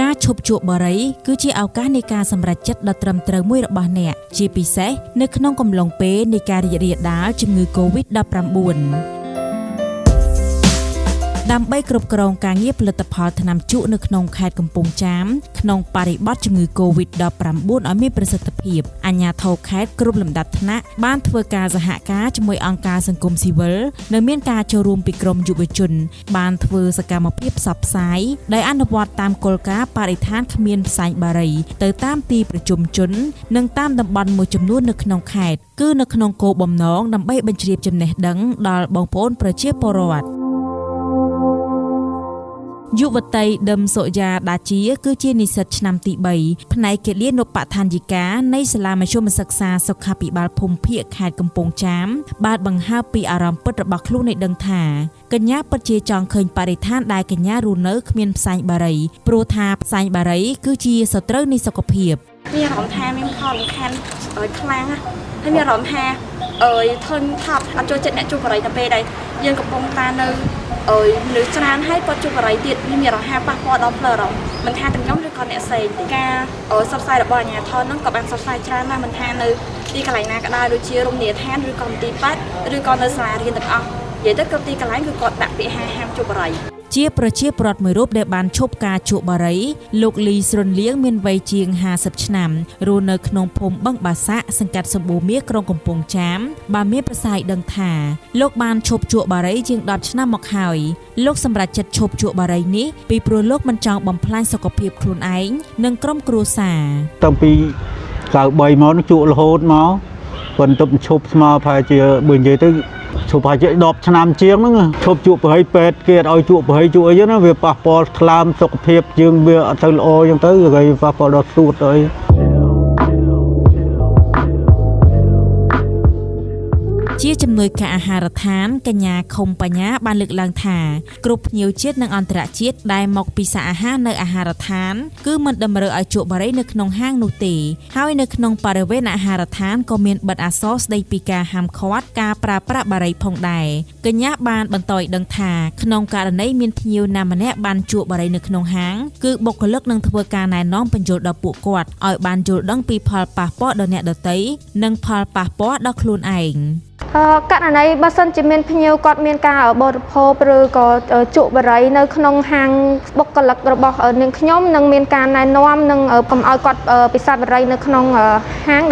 ការឈប់ជក់បារីគឺជាឱកាសនៃការសម្រេចចិត្តដ៏ត្រឹមត្រូវមួយរបស់អ្នកជាពិសេសនៅក្នុងកំឡុងពេលនៃការរីករាលដាលជំងឺ Covid-19 ដើម្បីគ្រប់គ្រងការងារផលិតផលថ្នាំជក់នៅក្នុងខេត្តកំពង់ចាមក្នុងបរិបទជំងឺ Covid-19 ឲ្យមានប្រសិទ្ធភាពអាជ្ញាធរខេត្តគ្រប់លំដាប់ថ្នាក់បានធ្វើការសហការជាមួយអង្គការសង្គមស៊ីវិលនិងមានការចូលរួមពីក្រមយុវជន បានធ្វើសកម្មភាពផ្សព្វផ្សាយដោយអនុវត្តតាមគោលការណ៍បរិស្ថានគ្មានផ្សែងបារីទៅតាមទីប្រជុំជន និងតាមតំបន់មួយចំនួននៅក្នុងខេត្តគឺនៅក្នុងគោលបំណងដើម្បីបញ្ជ្រាបចំណេះដឹងដល់បងប្អូនប្រជាពលរដ្ឋ យុវតីដឹមសុយ៉ាដាជា គឺជានិស្សិតឆ្នាំទី3ផ្នែកគិលានុបដ្ឋានយិកានៃសាលាមធ្យមសិក្សាសុខាភិបាលភូមិភាគខេត្តកំពង់ចាមបានបង្ហើបពីអារម្មណ៍ពិតរបស់ខ្លួនឲ្យដឹងថាកញ្ញាពិតជាចង់ឃើញបរិស្ថានដែលកញ្ញារស់នៅគ្មានផ្សែងបារីព្រោះថាផ្សែងបារីគឺជាសត្រូវនៃសុខភាពមានអារម្មណ៍ថាមានផលរំខានខ្លាំងណាស់ហើយមានអារម្មណ៍ថា អើយធន់ថាប់អត់ចូលចិត្តអ្នកជួបបរិយទៅពេលដែលយើងកំពុងតានៅអើយមនុស្សច្រើនហើយគាត់ជួបបរិយទៀតមានអារម្មណ៍ប៉ះពាល់ដល់ផ្លូវអារម្មណ៍មិនថាទាំងខ្ញុំឬក៏អ្នកផ្សេងទេការសរសៃរបស់អាជ្ញាធរហ្នឹងក៏បានសរសៃច្រើនណាស់មិនថានៅទីកន្លែងណាក៏ដោយដូចជារមណីយដ្ឋានឬក៏មន្ទីរពេទ្យឬក៏នៅសាលារៀនទាំងអស់និយាយទៅគ្រប់ទីកន្លែងគឺគាត់ដាក់ពាក្យហាហាមជួបបរិយ ជាប្រជាពលរដ្ឋមួយរូបដែលបានឈប់ការជក់បារីលោកលីស្រុនលៀងមានវ័យជាង50ឆ្នាំរស់នៅក្នុងភូមិបឹងបាសាក់សង្កាត់សម្បូរមាសក្រុងកំពង់ចាមបានមានប្រសាយដឹងថាលោកបានឈប់ជក់បារីជាង10ឆ្នាំមកហើយលោកសម្រេចចិត្តឈប់ជក់បារីនេះពីព្រោះលោកមិនចង់បំផ្លាញសុខភាពខ្លួនឯងនិងក្រុមគ្រួសារតាំងពី93មកជក់រហូតមកប៉ុន្តែឈប់ស្មើប្រហែលជាបើនិយាយទៅ ឈប់ប្រហែលជា10ឆ្នាំជាងហ្នឹងឈប់ជក់ប្រហែលពេទ្យគេឲ្យជក់ប្រហែលជក់អីណាវាប៉ះពាល់ថ្លើមសុខភាពយើងវាអត់ទៅល្អអញ្ចឹងទៅគេប៉ះពាល់ដល់សួតអី ជាជំនួយការអាហារដ្ឋានកញ្ញាខុំបញ្ញាបានលើកឡើងថាគ្រប់ភ្ញៀវជាតិនិងអន្តរជាតិដែលមកពីសាអាហារនៅអាហារដ្ឋាន គឺមិនតម្រូវឲ្យជក់បារីនៅក្នុងហាងនោះទេហើយនៅក្នុងបរិវេណអាហារដ្ឋានក៏មានបិទអក្សរស្ដីពីការហាមឃាត់ការប្រើប្រាស់បារីផងដែរកញ្ញាបានបន្តឲ្យដឹងថាក្នុងករណីមានភ្ញៀវណាម្នាក់បានជក់បារីនៅក្នុងហាងគឺបុគ្គលិកនឹងធ្វើការណែនាំបញ្យល់ដល់ពួកគាត់ឲ្យបានយល់ដឹងពីផលប៉ះពាល់ដល់អ្នកដទៃនិងផលប៉ះពាល់ដល់ខ្លួនឯងករណីបើសិនជាមានភ្ញៀវគាត់មានការបរិភោគឬក៏ជក់បរិយនៅក្នុងហាងបុគ្គលិករបស់នាងខ្ញុំនឹងមានការណែនាំនិងកុំឲ្យគាត់ពិសាបរិយនៅក្នុងហាង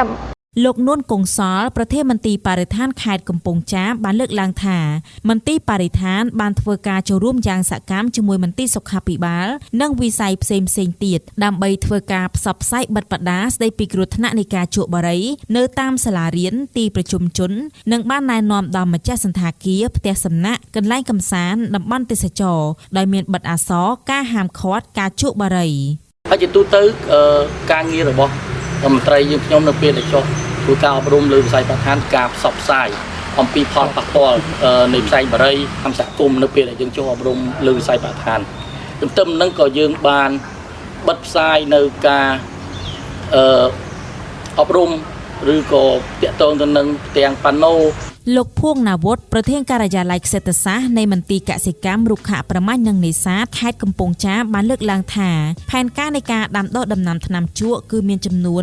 លោកនួនកុងសលប្រធានមន្ទីរបរិស្ថានខេត្តកំពង់ចាមបានលើកឡើងថា មន្ទីរបរិស្ថានបានធ្វើការចូលរួមយ៉ាងសកម្មជាមួយមន្ទីរសុខាភិបាល និងវិស័យផ្សេងផ្សេងទៀតដើម្បីធ្វើការផ្សព្វផ្សាយបិទបដាស្ដីពីគ្រោះថ្នាក់នៃការជក់បារីនៅតាមសាលារៀនទីប្រជុំជន និងបានណែនាំដល់ម្ចាស់សន្តាគារផ្ទះសំណាក់កន្លែងកម្សាន្តតំបន់ទេសចរដោយមានបិទអាសរការហាមឃាត់ការជក់បារីហើយជាទូទៅការងាររបស់ មន្ត្រីយើងខ្ញុំនៅពេលដែលចុះធ្វើការអប់រំលើវិស័យបរិស្ថានការផ្សព្វផ្សាយអំពីផលប៉ះពាល់នៃផ្សែងបារីកម្មសហគមន៍នៅពេលដែលយើងចុះអប់រំលើវិស័យបរិស្ថានទន្ទឹមនឹងក៏យើងបានបិទផ្សាយនៅការអឺអប់រំឬក៏តាក់ទងទៅនឹងទាំងប៉ាណូ លោកភួងណាវុធប្រធានការិយាល័យខ្សេតសាស្ត្រនៃមន្ទីរកសិកម្មរុក្ខប្រមាញ់និងនេសាទខេត្តកំពង់ចាមបានលើកឡើងថាផែនការនៃការដាំដុះដំណាំថ្នាំជក់គឺមានចំនួន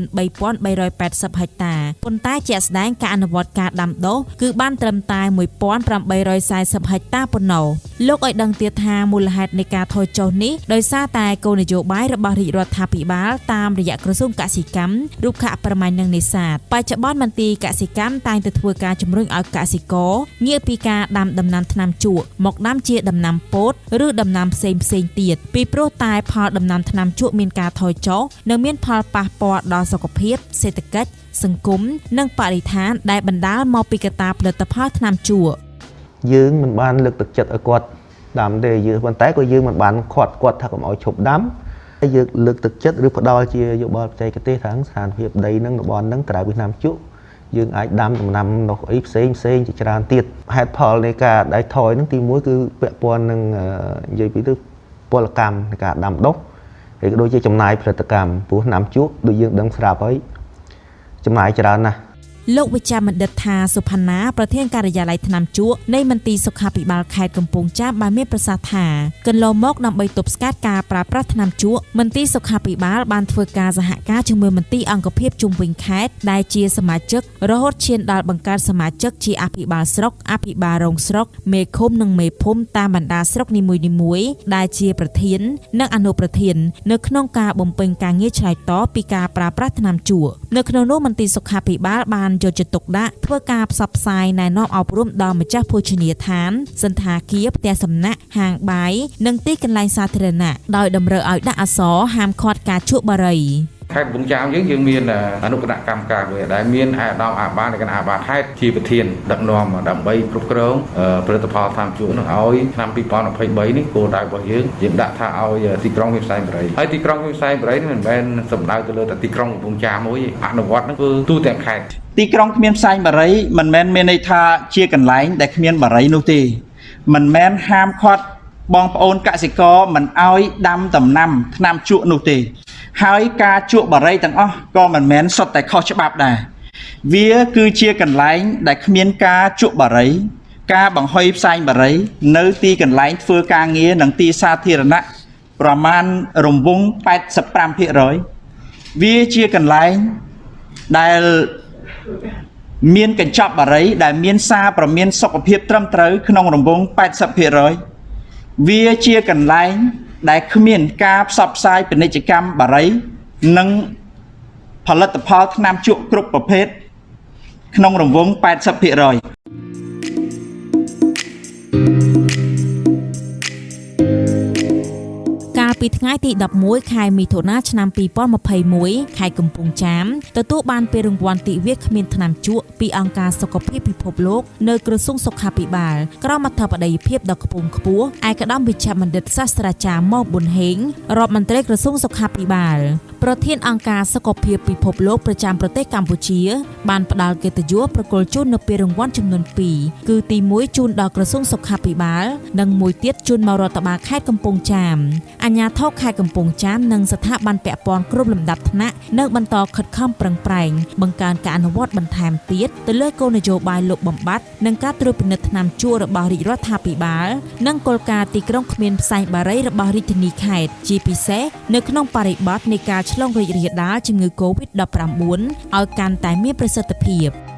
3380ហិកតាប៉ុន្តែជាក់ស្ដែងការអនុវត្តការដាំដុះគឺបានត្រឹមតែ1840ហិកតាប៉ុណ្ណោះលោកឲ្យដឹងទៀតថាមូលហេតុនៃការថយចុះនេះដោយសារតែគោលនយោបាយរបស់រាជរដ្ឋាភិបាលតាមរយៈក្រសួងកសិកម្មរុក្ខប្រមាញ់និងនេសាទបច្ចុប្បន្នមន្ទីរកសិកម្មតែងតែធ្វើការជំរុញឲ្យកសិករងាកពីការដាំដំណាំថ្នាំជក់មកដាំជាដំណាំពោតឬដំណាំផ្សេងផ្សេងទៀតពីព្រោះតែផលដំណាំថ្នាំជក់មានការថយចុះនិងមានផលប៉ះពាល់ដល់សុខភាព សេដ្ឋកិច្ចសង្គមនិងបរិស្ថានដែលបណ្ដាលមកពីកត្តាផលិតផលថ្នាំជក់យើងមិនបានលើកទឹកចិត្តឲ្យគាត់ដាំទេយើងប៉ុន្តែក៏យើងមិនបានខាត់គាត់ថាកុំឲ្យឈប់ដាំហើយយើងលើកទឹកចិត្តឬផ្ដល់ជាយោបល់បច្ចេកទេសខាងស្ថានភាពដីនឹងតំបន់នឹងក្រៅពីថ្នាំជក់ យើងអាចដាំដំណាំនោះអីផ្សេងផ្សេងជាច្រើនទៀតហេតុផលនៃការដៃថយនឹងទី1គឺពាក់ព័ន្ធនឹងនិយាយពីទៅពលកម្មនៃការដាំដុះហើយក៏ដូចជាចំណាយផលិតកម្មព្រោះណាំជក់ដូចយើងដឹងស្រាប់ហើយចំណាយច្រើនណាស់ លោកវិជ្ជបណ្ឌិតថាសុផាណាប្រធានការិយាល័យថ្នាំជក់នៃមន្ទីរសុខាភិបាលខេត្តកំពង់ចាមបានមានប្រសាសន៍ថាកន្លងមកដើម្បីទប់ស្កាត់ការប្រើប្រាស់ថ្នាំជក់មន្ទីរសុខាភិបាលបានធ្វើការសហការជាមួយមន្ទីរអង្គភាពជុំវិញខេត្តដែលជាសមាជិករហូតឈានដល់បង្កើតសមាជិកជាអភិបាលស្រុកអភិបាលរងស្រុកមេឃុំនិងមេភូមិតាមបណ្ដាស្រុកនីមួយៗដែលជាប្រធាន និងអនុប្រធាន នៅក្នុងការបំពេញការងារឆ្លើយតបពីការប្រើប្រាស់ថ្នាំជក់នៅក្នុងនោះមន្ទីរសុខាភិបាលបានយកចិត្តទុកដាក់ធ្វើការផ្សព្វផ្សាយណែនាំអប់រំដល់ម្ចាស់ភោជនីយដ្ឋាន សន្តាគារផ្ទះសំណាក់ហាងបាយនិងទីកន្លែងសាធារណៈដោយតម្រូវឲ្យដាក់អក្សរហាមឃាត់ការជក់បារីខេ ត្តកំពង់ចាមយើងយើងមានអនុគណៈកម្មការមួយដែលមានអាយដាមអាបាលនៃគណៈអាបាលខេត្តជាប្រធានដឹកនាំដើម្បីគ្រប់គ្រងផលិតផលតាមជួរនោះឲ្យឆ្នាំ2023នេះគោលដៅរបស់យើងយើងដាក់ថាឲ្យទីក្រុងមានផ្សែងបរិយហើយទីក្រុងមានផ្សែងបរិយនេះមិនមែនសំដៅទៅលើតែទីក្រុងកំពង់ចាមមួយអនុវត្តនោះគឺទូទាំងខេត្តទីក្រុងគ្មានផ្សែងបារីមិនមែនមានន័យថាជាកន្លែងដែលគ្មានបារីនោះទេមិនមែនហាមឃាត់បងប្អូនកសិករមិនឲ្យដាំដំណាំថ្នាំជក់នោះទេ ហើយការជក់បារីទាំងអស់ក៏មិនមែនសុទ្ធតែខុសច្បាប់ដែរវាគឺជាកន្លែងដែលគ្មានការជក់បារី ការបង្ហុយផ្សែងបារី នៅទីកន្លែងធ្វើការងារនិងទីសាធារណៈប្រមាណរង្វង់85%វាជាកន្លែងដែលមានកញ្ចប់បារី ដែលមានសារប្រមានសុខភាពត្រឹមត្រូវក្នុងរង្វង់80%វាជាកន្លែង ដែលគ្មានការផ្សព្វផ្សាយពាណិជ្ជកម្មបារី និងផលិតផលថ្នាំជក់គ្រប់ប្រភេទក្នុងរង្វង់80% កាលពីថ្ងៃទី11ខែមិថុនាឆ្នាំ2021ខេត្តកំពង់ចាមទទួលបានពានរង្វាន់ទិវាគ្មានថ្នាំជក់ពីអង្គការសុខភាពពិភពលោកនៅក្រសួងសុខាភិបាលក្រមអធិបតីភាពដ៏ខ្ពង់ខ្ពស់ឯកឧត្តមវិជ្ជបណ្ឌិតសាស្ត្រាចារ្យម៉ោប៊ុនហេងរដ្ឋមន្ត្រីក្រសួងសុខាភិបាលប្រធានអង្គការសុខភាពពិភពលោកប្រចាំប្រទេសកម្ពុជា បានផ្ដល់កិត្តិយសប្រគល់ជូននៅពានរង្វាន់ចំនួន2គឺទី1ជូនដល់ក្រសួងសុខាភិបាល និងមួយទៀតជូនមករដ្ឋបាលខេត្តកំពង់ចាមអាជ្ញាធរខេត្តកំពង់ចាមនិងស្ថាប័នពាក់ព័ន្ធគ្រប់លំដាប់ថ្នាក់នៅបន្តខិតខំប្រឹងប្រែងបង្កើនការអនុវត្តបន្ថែមទៀតទៅលើគោលនយោបាយលុបបំបាត់និងការត្រួតពិនិត្យថ្នាំជក់របស់រាជរដ្ឋាភិបាលនិងគោលការណ៍ទីក្រុងគ្មានផ្សែងបារីរបស់រាជធានីខេត្តជាពិសេសនៅក្នុងបរិបទនៃការឆ្លងរីករាលដាលជំងឺ Covid-19 ឲ្យកាន់តែមានប្រសិទ្ធភាព។